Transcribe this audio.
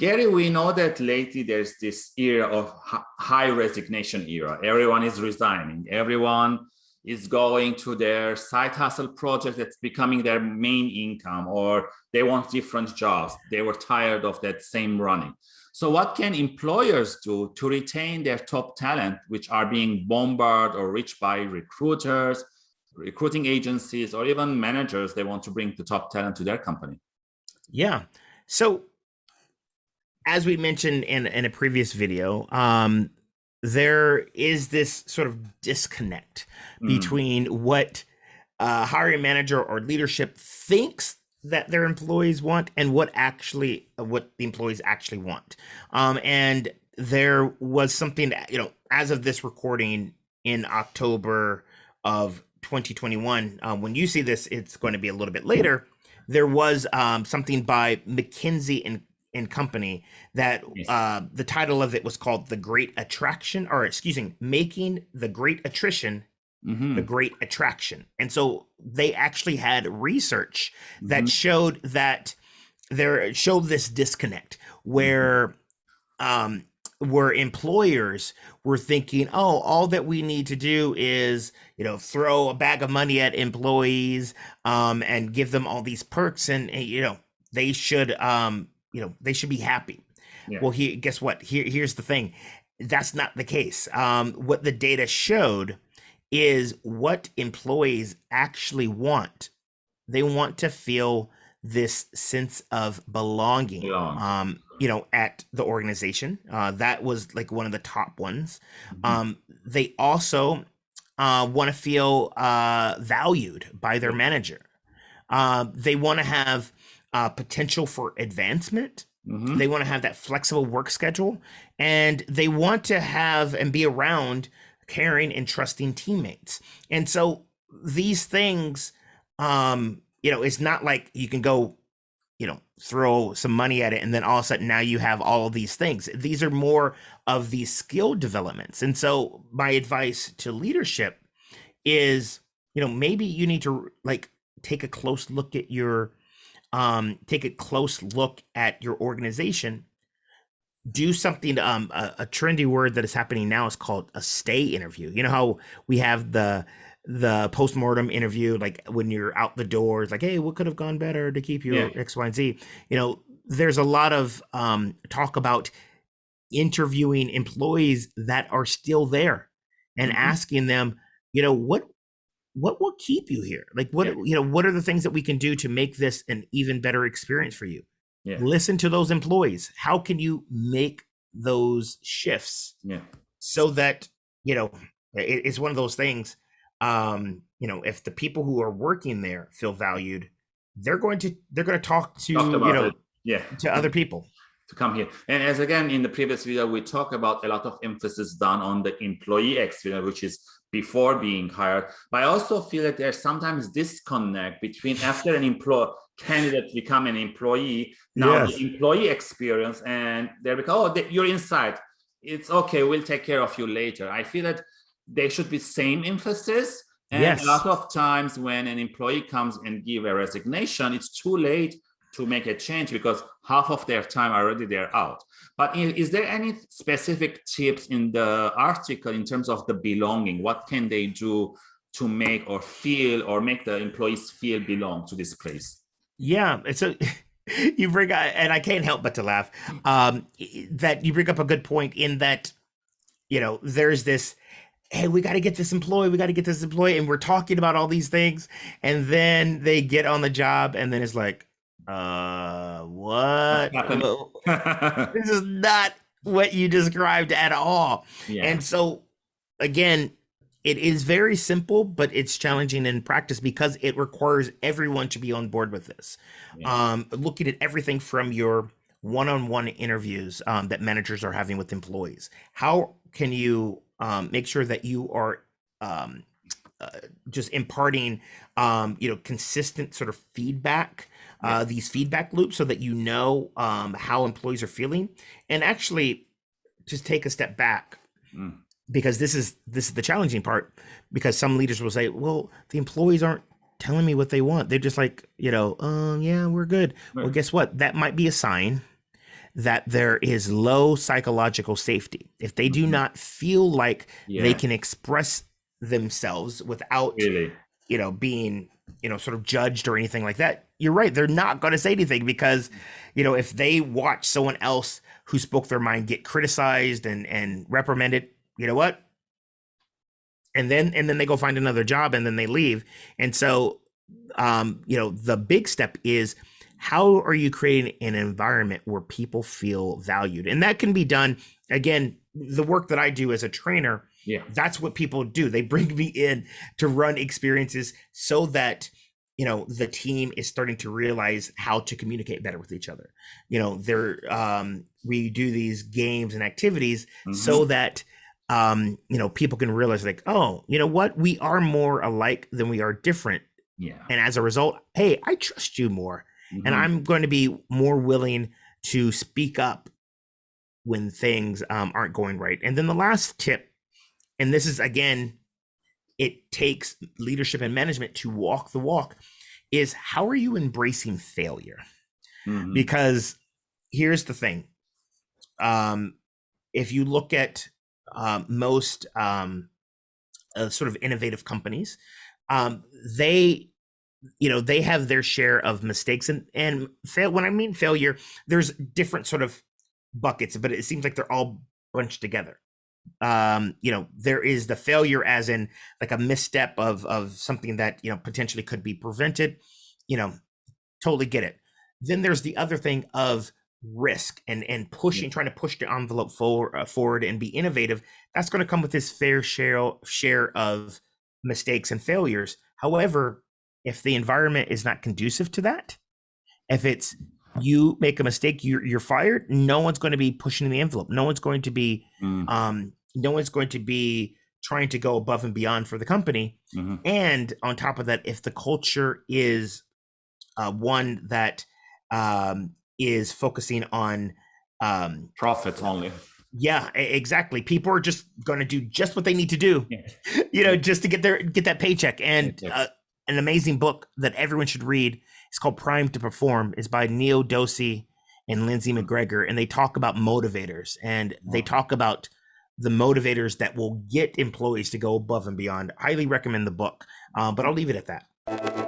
Gary, we know that lately there's this era of high resignation era. Everyone is resigning. Everyone is going to their side hustle project that's becoming their main income or they want different jobs. They were tired of that same running. So what can employers do to retain their top talent, which are being bombarded or reached by recruiters, recruiting agencies, or even managers they want to bring the top talent to their company? Yeah. So as we mentioned in, in a previous video, um, there is this sort of disconnect mm. between what a hiring manager or leadership thinks that their employees want and what actually what the employees actually want. Um, and there was something that, you know, as of this recording in October of 2021, um, when you see this, it's going to be a little bit later. There was um, something by McKinsey and and company that yes. uh, the title of it was called the great attraction or excuse me making the great attrition mm-hmm. the great attraction and so they actually had research that mm-hmm. showed that there showed this disconnect where mm-hmm. um where employers were thinking oh all that we need to do is you know throw a bag of money at employees um and give them all these perks and, and you know they should um you know they should be happy. Yeah. well he guess what? Here here's the thing. That's not the case. Um what the data showed is what employees actually want. They want to feel this sense of belonging um you know at the organization. Uh that was like one of the top ones. Mm-hmm. um they also uh want to feel uh valued by their manager. Uh, they want to have uh, potential for advancement. Mm-hmm. They want to have that flexible work schedule and they want to have and be around caring and trusting teammates. And so these things, um, you know, it's not like you can go, you know, throw some money at it and then all of a sudden now you have all of these things. These are more of these skill developments. And so my advice to leadership is, you know, maybe you need to like take a close look at your um, take a close look at your organization do something um a, a, trendy word that is happening now is called a stay interview you know how we have the the post-mortem interview like when you're out the door it's like hey what could have gone better to keep you yeah. x y and z you know there's a lot of um talk about interviewing employees that are still there and mm-hmm. asking them you know what what will keep you here? Like what yeah. you know, what are the things that we can do to make this an even better experience for you? Yeah. Listen to those employees. How can you make those shifts? Yeah. So that, you know, it, it's one of those things um, you know, if the people who are working there feel valued, they're going to they're going to talk to, you know, it. yeah, to other people to come here. And as again, in the previous video, we talk about a lot of emphasis done on the employee experience, which is before being hired. But I also feel that there's sometimes disconnect between after an employee candidate become an employee, now yes. the employee experience and they become, oh, you're inside. It's okay, we'll take care of you later. I feel that they should be same emphasis. And yes. a lot of times when an employee comes and give a resignation, it's too late to make a change because half of their time already they're out. But is there any specific tips in the article in terms of the belonging? What can they do to make or feel or make the employees feel belong to this place? Yeah, it's a you bring and I can't help but to laugh um, that you bring up a good point in that you know there's this hey, we got to get this employee, we got to get this employee, and we're talking about all these things, and then they get on the job, and then it's like, uh, what? this is not what you described at all. Yeah. And so, again, it is very simple, but it's challenging in practice because it requires everyone to be on board with this. Yeah. Um, looking at everything from your one-on-one interviews um, that managers are having with employees. How can you um, make sure that you are um, uh, just imparting, um, you know, consistent sort of feedback uh, these feedback loops so that you know um, how employees are feeling and actually just take a step back mm. because this is this is the challenging part because some leaders will say well the employees aren't telling me what they want they're just like you know um yeah we're good right. well guess what that might be a sign that there is low psychological safety. If they do Mhm. not feel like Yeah. they can express themselves without really. you know being you know sort of judged or anything like that you're right they're not going to say anything because you know if they watch someone else who spoke their mind get criticized and and reprimanded you know what? And then and then they go find another job and then they leave. And so um you know the big step is how are you creating an environment where people feel valued? And that can be done again the work that i do as a trainer Yeah. that's what people do they bring me in to run experiences so that you know the team is starting to realize how to communicate better with each other you know they're um we do these games and activities Mhm. so that um you know people can realize like oh you know what we are more alike than we are different yeah. and as a result hey i trust you more and Mhm. i'm going to be more willing to speak up when things um, aren't going right and then the last tip and this is again it takes leadership and management to walk the walk is how are you embracing failure? Mhm. because here's the thing. Um if you look at um, most um uh, sort of innovative companies um they you know they have their share of mistakes and and fail when i mean failure there's different sort of buckets but it seems like they're all bunched together um you know there is the failure as in like a misstep of of something that you know potentially could be prevented you know totally get it. Then there's the other thing of risk and and pushing trying to push the envelope forward uh, forward and be innovative that's going to come with this fair share share of mistakes and failures. However if the environment is not conducive to that if it's you make a mistake you're, you're fired no one's going to be pushing the envelope no one's going to be Mm. um no one's going to be trying to go above and beyond for the company Mhm. and on top of that if the culture is uh, one that um, is focusing on um, Profit only. yeah exactly people are just going to do just what they need to do Yeah. you know just to get their get that paycheck and uh, an amazing book that everyone should read. It's called Primed to Perform. Is by Neel Doshi and Lindsay McGregor and they talk about motivators and they talk about the motivators that will get employees to go above and beyond. Highly recommend the book um, but i'll leave it at that